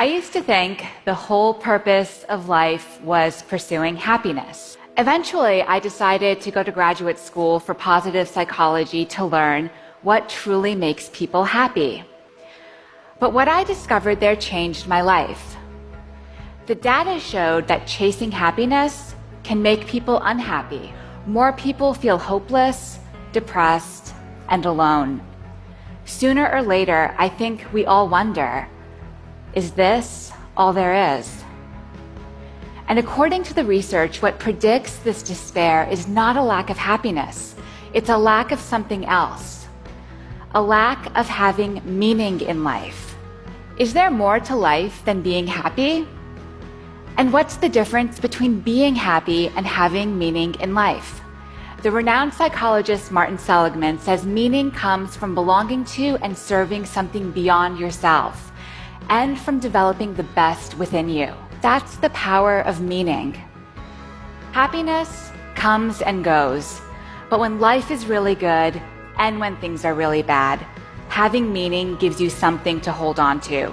I used to think the whole purpose of life was pursuing happiness. Eventually, I decided to go to graduate school for positive psychology to learn what truly makes people happy. But what I discovered there changed my life. The data showed that chasing happiness can make people unhappy. More people feel hopeless, depressed, and alone. Sooner or later, I think we all wonder is this all there is? And according to the research, what predicts this despair is not a lack of happiness, it's a lack of something else. A lack of having meaning in life. Is there more to life than being happy? And what's the difference between being happy and having meaning in life? The renowned psychologist Martin Seligman says meaning comes from belonging to and serving something beyond yourself and from developing the best within you. That's the power of meaning. Happiness comes and goes, but when life is really good and when things are really bad, having meaning gives you something to hold on to.